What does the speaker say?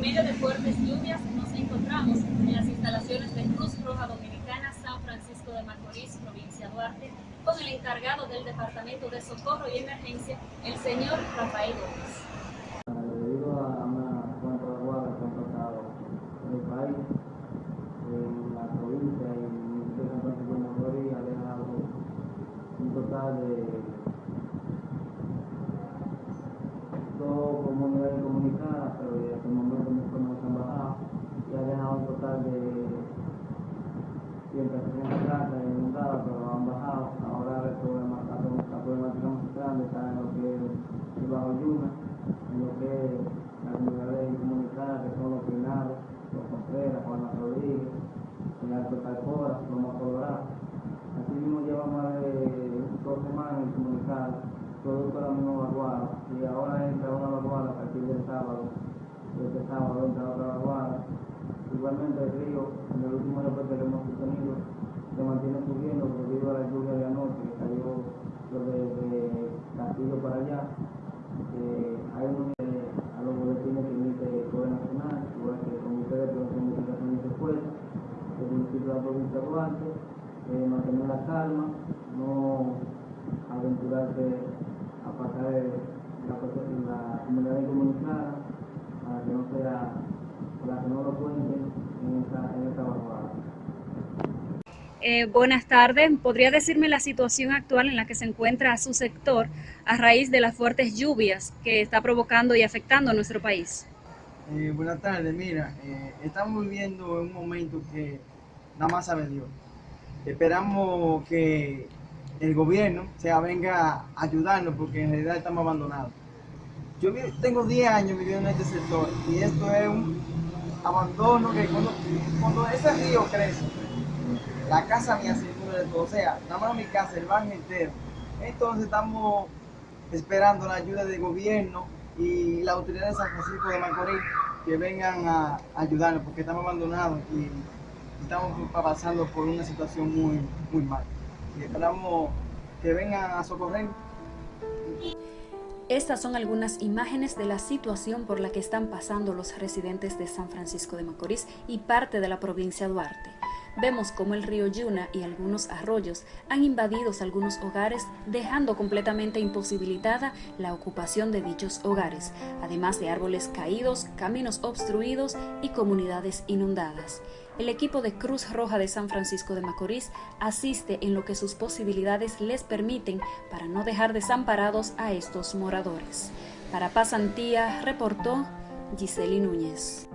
En medio de fuertes lluvias nos encontramos en las instalaciones de Cruz Roja Dominicana San Francisco de Macorís, provincia Duarte, con el encargado del Departamento de Socorro y Emergencia, el señor Rafael Gómez. Debido a una cuanta aguada que han pasado en el país, en la provincia y en el municipio de San Francisco de Macorís ha dejado un total de dos comunidades comunicadas, pero hasta el momento no se han bajado, y ha dejado un total de 160 casas inundadas, pero han bajado. Ahora el problema, la, problemática más grande está en lo que es el Bajo Yuna, en lo que es las comunidades comunicadas, que son los Pinados, los Contreras, Juan Rodríguez, el Alto Calcora, Loma Colorado. Así mismo llevamos más de dos semanas incomunicados, producto de la misma vaguada, y ahora entra una vaguada a partir del sábado, este sábado entra otra vaguada. Igualmente el río, en el último reporte que hemos tenido, se mantiene subiendo debido a la lluvia de anoche que cayó lo de, de Castillo para allá. Eh, hay un a los boletines que emite el Poder Nacional, igual que el Comité de Prevención y Mitigación de Secuestros, el municipio de la provincia de Duarte, eh, mantener la calma, no aventurarse a pasar la comunidad incomunicada para que no sea, para que no lo cuenten en esta, en esta vaguada. Eh, buenas tardes. ¿Podría decirme la situación actual en la que se encuentra su sector a raíz de las fuertes lluvias que está provocando y afectando a nuestro país? Eh, buenas tardes. Mira, eh, estamos viviendo en un momento que nada más sabe Dios. Esperamos que el gobierno se venga a ayudarnos porque en realidad estamos abandonados. Yo tengo 10 años viviendo en este sector y esto es un abandono que cuando, cuando ese río crece, la casa mía se inunda de todo, o sea, nada más mi casa, el barrio entero. Entonces estamos esperando la ayuda del gobierno y la autoridad de San Francisco de Macorís que vengan a ayudarnos porque estamos abandonados y estamos pasando por una situación muy, muy mal. Y esperamos que vengan a socorrer. Estas son algunas imágenes de la situación por la que están pasando los residentes de San Francisco de Macorís y parte de la provincia de Duarte. Vemos cómo el río Yuna y algunos arroyos han invadido algunos hogares, dejando completamente imposibilitada la ocupación de dichos hogares, además de árboles caídos, caminos obstruidos y comunidades inundadas. El equipo de Cruz Roja de San Francisco de Macorís asiste en lo que sus posibilidades les permiten para no dejar desamparados a estos moradores. Para Pasantía, reportó Giseli Núñez.